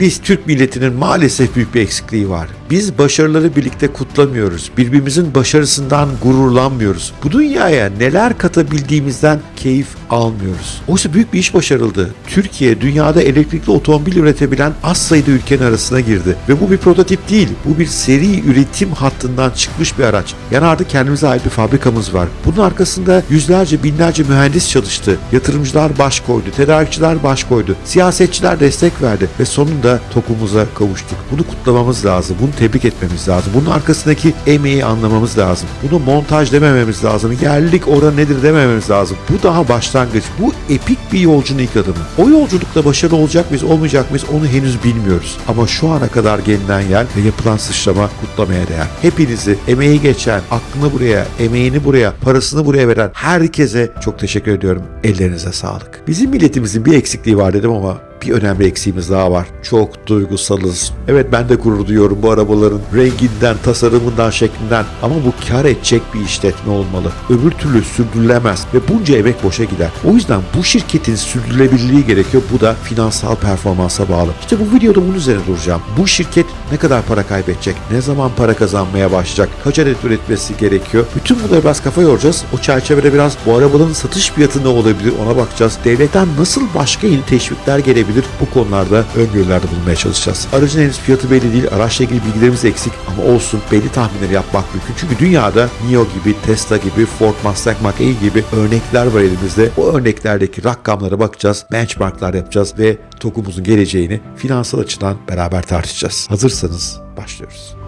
Biz Türk milletinin maalesef büyük bir eksikliği var. Biz başarıları birlikte kutlamıyoruz. Birbirimizin başarısından gururlanmıyoruz. Bu dünyaya neler katabildiğimizden keyif almıyoruz. Oysa büyük bir iş başarıldı. Türkiye dünyada elektrikli otomobil üretebilen az sayıda ülkenin arasına girdi. Ve bu bir prototip değil. Bu bir seri üretim hattından çıkmış bir araç. Yani artık kendimize ait bir fabrikamız var. Bunun arkasında yüzlerce binlerce mühendis çalıştı. Yatırımcılar baş koydu. Tedarikçiler baş koydu. Siyasetçiler destek verdi. Ve sonunda tokumuza kavuştuk. Bunu kutlamamız lazım. Bunu tebrik etmemiz lazım. Bunun arkasındaki emeği anlamamız lazım. Bunu montaj demememiz lazım. Yerlilik oranı nedir demememiz lazım. Bu daha başlangıç. Bu epik bir yolcunun ilk adımı. O yolculukta başarılı olacak mıyız, olmayacak mıyız onu henüz bilmiyoruz. Ama şu ana kadar gelinen yer ve yapılan sıçrama kutlamaya değer. Hepinizi emeği geçen, aklını buraya, emeğini buraya, parasını buraya veren herkese çok teşekkür ediyorum. Ellerinize sağlık. Bizim milletimizin bir eksikliği var dedim ama bir önemli eksiğimiz daha var. Çok duygusalız. Evet ben de gurur duyuyorum bu arabaların renginden, tasarımından, şeklinden ama bu kar edecek bir işletme olmalı. Öbür türlü sürdürülemez ve bunca emek boşa gider. O yüzden bu şirketin sürdürülebilirliği gerekiyor. Bu da finansal performansa bağlı. İşte bu videoda bunun üzerine duracağım. Bu şirket ne kadar para kaybedecek? Ne zaman para kazanmaya başlayacak? Kaç adet üretmesi gerekiyor? Bütün bunları biraz kafa yoracağız. O çerçevede biraz bu arabaların satış fiyatı ne olabilir ona bakacağız. Devletten nasıl başka yeni teşvikler gelebilir? Bu konularda öngörülerde bulunmaya çalışacağız. Aracın henüz fiyatı belli değil. Araçla ilgili bilgilerimiz eksik ama olsun belli tahminleri yapmak mümkün. Çünkü dünyada NIO gibi, Tesla gibi, Ford Mustang Mach-E gibi örnekler var elimizde. O örneklerdeki rakamlara bakacağız, benchmarklar yapacağız ve TOK'umuzun geleceğini finansal açıdan beraber tartışacağız. Hazırsanız başlıyoruz.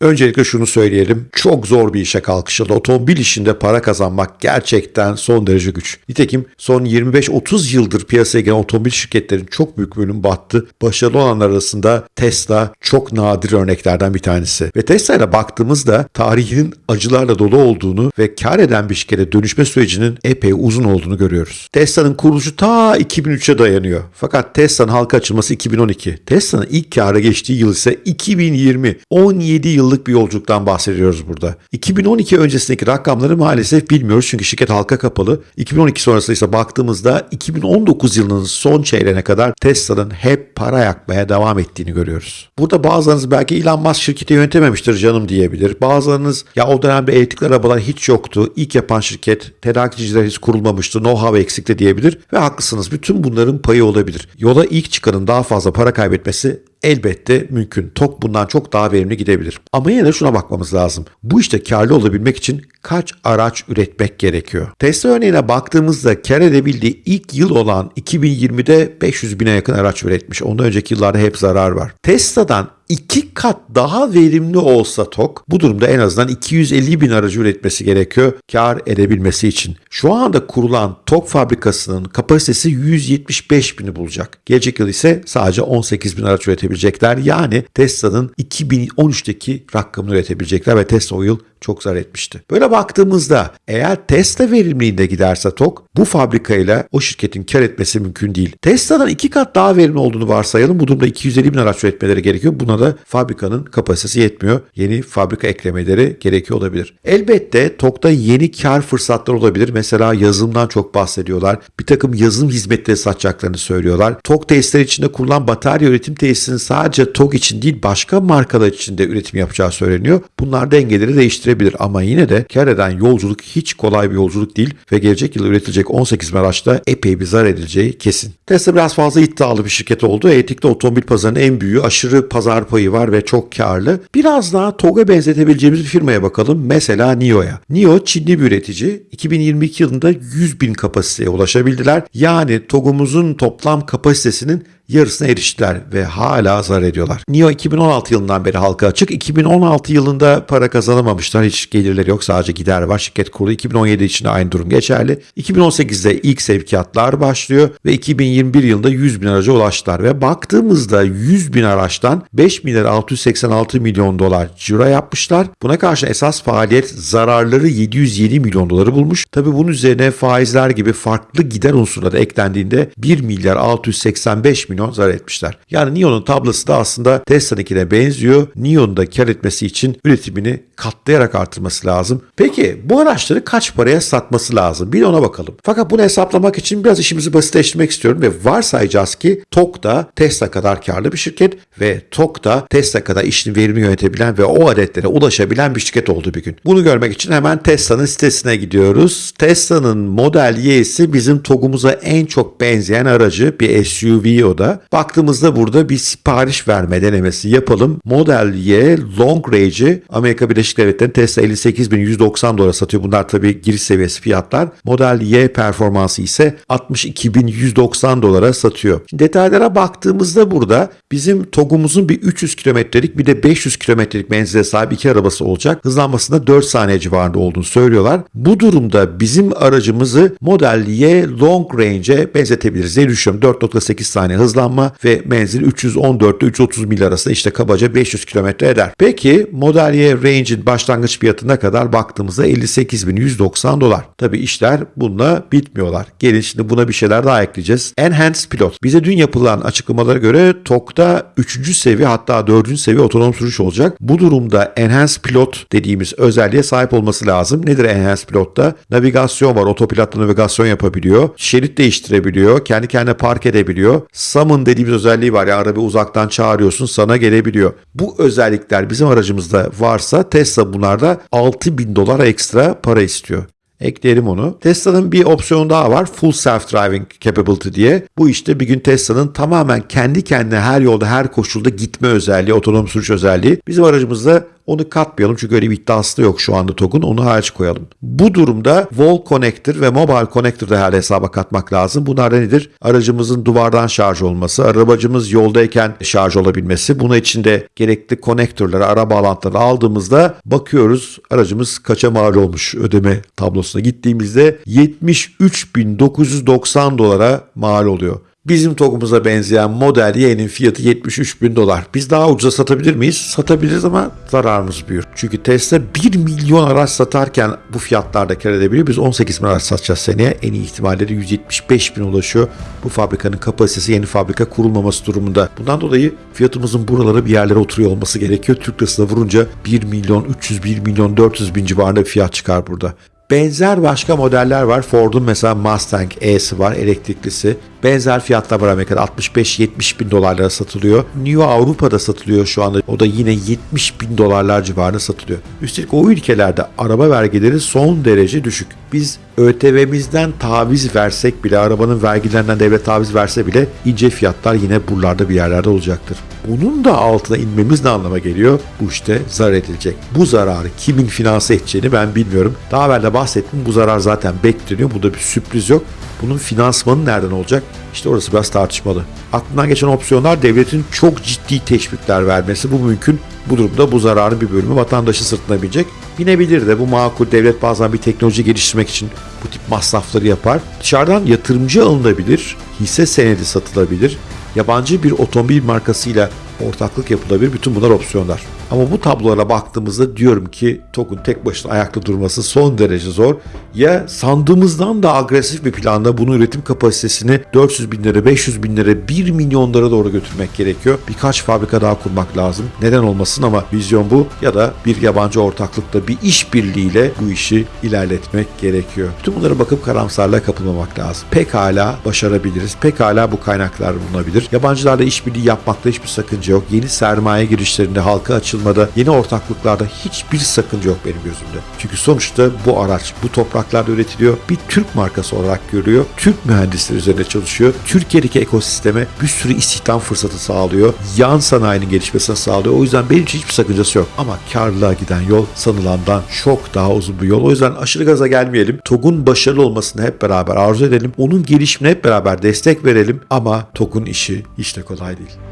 Öncelikle şunu söyleyelim. Çok zor bir işe kalkışıldı. Otomobil işinde para kazanmak gerçekten son derece güç. Nitekim son 25-30 yıldır piyasaya giren otomobil şirketlerin çok büyük bölümü battı. Başarılı olanlar arasında Tesla çok nadir örneklerden bir tanesi. Ve Tesla'ya baktığımızda tarihinin acılarla dolu olduğunu ve kar eden bir şirkete dönüşme sürecinin epey uzun olduğunu görüyoruz. Tesla'nın kuruluşu ta 2003'e dayanıyor. Fakat Tesla'nın halka açılması 2012. Tesla'nın ilk kâra geçtiği yıl ise 2020. 17 yıl yıllık bir yolculuktan bahsediyoruz burada. 2012 öncesindeki rakamları maalesef bilmiyoruz çünkü şirket halka kapalı. 2012 sonrası ise baktığımızda 2019 yılının son çeyreğine kadar Tesla'nın hep para yakmaya devam ettiğini görüyoruz. Burada bazılarınız belki Elon Musk şirketi yönetememiştir canım diyebilir. Bazılarınız ya o dönemde elektrikli arabalar hiç yoktu. İlk yapan şirket tedarikçiler hiç kurulmamıştı. Know-how eksikti diyebilir ve haklısınız. Bütün bunların payı olabilir. Yola ilk çıkanın daha fazla para kaybetmesi elbette mümkün. TOK bundan çok daha verimli gidebilir. Ama yine de şuna bakmamız lazım. Bu işte karlı olabilmek için kaç araç üretmek gerekiyor? Tesla örneğine baktığımızda kar edebildiği ilk yıl olan 2020'de 500 bine yakın araç üretmiş. Ondan önceki yıllarda hep zarar var. Tesla'dan iki kat daha verimli olsa TOK bu durumda en azından 250 bin aracı üretmesi gerekiyor kar edebilmesi için. Şu anda kurulan TOK fabrikasının kapasitesi 175 bini bulacak. Gelecek yıl ise sadece 18 bin araç üretebilecekler. Yani Tesla'nın 2013'teki rakamını üretebilecekler ve Tesla o yıl çok zarar etmişti. Böyle baktığımızda eğer Tesla verimliliğinde giderse TOK bu fabrikayla o şirketin kar etmesi mümkün değil. Tesla'dan iki kat daha verimli olduğunu varsayalım. Bu durumda 250 bin araç üretmeleri gerekiyor. Buna da fabrikanın kapasitesi yetmiyor. Yeni fabrika eklemeleri gerekiyor olabilir. Elbette TOK'ta yeni kar fırsatları olabilir. Mesela yazılımdan çok bahsediyorlar. Bir takım yazılım hizmetleri satacaklarını söylüyorlar. TOK tesisleri içinde kurulan batarya üretim tesisinin sadece TOK için değil başka markalar için de üretim yapacağı söyleniyor. Bunlar dengeleri değiştirebilir ama yine de kar eden yolculuk hiç kolay bir yolculuk değil ve gelecek yıl üretilecek 18 bin araçta epey bir zarar edileceği kesin. Tesla biraz fazla iddialı bir şirket oldu. Etik'te otomobil pazarının en büyüğü aşırı pazar payı var ve çok karlı. Biraz daha TOG'a benzetebileceğimiz bir firmaya bakalım. Mesela NIO'ya. NIO Çinli bir üretici. 2022 yılında 100 bin kapasiteye ulaşabildiler. Yani TOG'umuzun toplam kapasitesinin yarısına eriştiler ve hala zarar ediyorlar. NIO 2016 yılından beri halka açık. 2016 yılında para kazanamamışlar. Hiç gelirleri yok. Sadece gider var. Şirket kurulu 2017 için de aynı durum geçerli. 2018'de ilk sevkiyatlar başlıyor ve 2021 yılında 100 bin araca ulaştılar ve baktığımızda 100 bin araçtan 5 milyar 686 milyon dolar ciro yapmışlar. Buna karşı esas faaliyet zararları 707 milyon doları bulmuş. Tabi bunun üzerine faizler gibi farklı gider unsurları eklendiğinde 1 milyar 685 milyon milyon zarar etmişler. Yani NIO'nun tablosu da aslında Tesla'nınkine benziyor. NIO'nun da kar etmesi için üretimini katlayarak artırması lazım. Peki bu araçları kaç paraya satması lazım? Bir de ona bakalım. Fakat bunu hesaplamak için biraz işimizi basitleştirmek istiyorum ve varsayacağız ki TOG da Tesla kadar karlı bir şirket ve TOG da Tesla kadar işini verimli yönetebilen ve o adetlere ulaşabilen bir şirket oldu bir gün. Bunu görmek için hemen Tesla'nın sitesine gidiyoruz. Tesla'nın Model Y'si bizim TOG'umuza en çok benzeyen aracı bir SUV o da. Baktığımızda burada bir sipariş verme denemesi yapalım. Model Y Long Range'i Amerika Birleşik Devletleri'nin Tesla 58.190 dolara satıyor. Bunlar tabii giriş seviyesi fiyatlar. Model Y performansı ise 62.190 dolara satıyor. Şimdi detaylara baktığımızda burada bizim TOG'umuzun bir 300 kilometrelik bir de 500 kilometrelik menzile sahip iki arabası olacak. Hızlanmasında 4 saniye civarında olduğunu söylüyorlar. Bu durumda bizim aracımızı Model Y Long Range'e benzetebiliriz. Ne düşünüyorum? 4.8 saniye hızlanma ve menzil 314 ile 330 mil arasında işte kabaca 500 kilometre eder. Peki Model Y Range'in başlangıç fiyatına kadar baktığımızda 58.190 dolar. Tabi işler bununla bitmiyorlar. Gelin şimdi buna bir şeyler daha ekleyeceğiz. Enhanced Pilot. Bize dün yapılan açıklamalara göre TOG'da 3. seviye hatta 4. seviye otonom sürüş olacak. Bu durumda Enhanced Pilot dediğimiz özelliğe sahip olması lazım. Nedir Enhanced Pilot'ta? Navigasyon var. Otopilotla navigasyon yapabiliyor. Şerit değiştirebiliyor. Kendi kendine park edebiliyor. Summon dediğimiz özelliği var. Yani arabayı uzaktan çağırıyorsun sana gelebiliyor. Bu özellikler bizim aracımızda varsa Tesla bunlarda 6000 dolar ekstra para istiyor. Ekleyelim onu. Tesla'nın bir opsiyonu daha var. Full Self-Driving Capability diye. Bu işte bir gün Tesla'nın tamamen kendi kendine her yolda her koşulda gitme özelliği, otonom sürüş özelliği. Bizim aracımızda onu katmayalım çünkü öyle bir iddiası da yok şu anda TOG'un. Onu hariç koyalım. Bu durumda Wall Connector ve Mobile Connector da her hesaba katmak lazım. Bunlar nedir? Aracımızın duvardan şarj olması, arabacımız yoldayken şarj olabilmesi. Buna içinde gerekli konektörleri, ara bağlantıları aldığımızda bakıyoruz aracımız kaça mal olmuş ödeme tablosuna gittiğimizde 73.990 dolara mal oluyor. Bizim TOG'umuza benzeyen Model Y'nin fiyatı 73 bin dolar. Biz daha ucuza satabilir miyiz? Satabiliriz ama zararımız büyür. Çünkü Tesla 1 milyon araç satarken bu fiyatlarda kar edebiliyor. Biz 18 bin araç satacağız seneye. En iyi ihtimalleri 175 bin ulaşıyor. Bu fabrikanın kapasitesi yeni fabrika kurulmaması durumunda. Bundan dolayı fiyatımızın buralara bir yerlere oturuyor olması gerekiyor. Türk lirasına vurunca 1 milyon 300, 1 milyon 400 bin civarında bir fiyat çıkar burada. Benzer başka modeller var. Ford'un mesela Mustang E'si var, elektriklisi. Benzer fiyatlar var Amerika'da 65-70 bin dolarlara satılıyor. New Avrupa'da satılıyor şu anda. O da yine 70 bin dolarlar civarında satılıyor. Üstelik o ülkelerde araba vergileri son derece düşük. Biz ÖTV'mizden taviz versek bile, arabanın vergilerinden devlet taviz verse bile ince fiyatlar yine buralarda bir yerlerde olacaktır. Bunun da altına inmemiz ne anlama geliyor? Bu işte zarar edilecek. Bu zararı kimin finanse edeceğini ben bilmiyorum. Daha evvel de bahsettim bu zarar zaten bekleniyor. Bu da bir sürpriz yok. Bunun finansmanı nereden olacak? İşte orası biraz tartışmalı. Aklından geçen opsiyonlar devletin çok ciddi teşvikler vermesi. Bu mümkün. Bu durumda bu zararın bir bölümü vatandaşı sırtına binecek. Binebilir de bu makul devlet bazen bir teknoloji geliştirmek için bu tip masrafları yapar. Dışarıdan yatırımcı alınabilir, hisse senedi satılabilir, yabancı bir otomobil markasıyla ortaklık yapılabilir. Bütün bunlar opsiyonlar. Ama bu tablolara baktığımızda diyorum ki TOG'un tek başına ayakta durması son derece zor. Ya sandığımızdan da agresif bir planda bunun üretim kapasitesini 400 bin lira, 500 bin lira, 1 milyonlara doğru götürmek gerekiyor. Birkaç fabrika daha kurmak lazım. Neden olmasın ama vizyon bu. Ya da bir yabancı ortaklıkta bir işbirliğiyle bu işi ilerletmek gerekiyor. Tüm bunlara bakıp karamsarlığa kapılmamak lazım. Pekala başarabiliriz. Pekala bu kaynaklar bulunabilir. Yabancılarla işbirliği yapmakta hiçbir sakınca yok. Yeni sermaye girişlerinde halka açılmada, yeni ortaklıklarda hiçbir sakınca yok benim gözümde. Çünkü sonuçta bu araç bu topraklarda üretiliyor. Bir Türk markası olarak görüyor. Türk mühendisleri üzerine çalışıyor. Türkiye'deki ekosisteme bir sürü istihdam fırsatı sağlıyor. Yan sanayinin gelişmesine sağlıyor. O yüzden benim için hiçbir sakıncası yok. Ama karlılığa giden yol sanılandan çok daha uzun bir yol. O yüzden aşırı gaza gelmeyelim. TOG'un başarılı olmasını hep beraber arzu edelim. Onun gelişimine hep beraber destek verelim. Ama TOG'un işi hiç de kolay değil.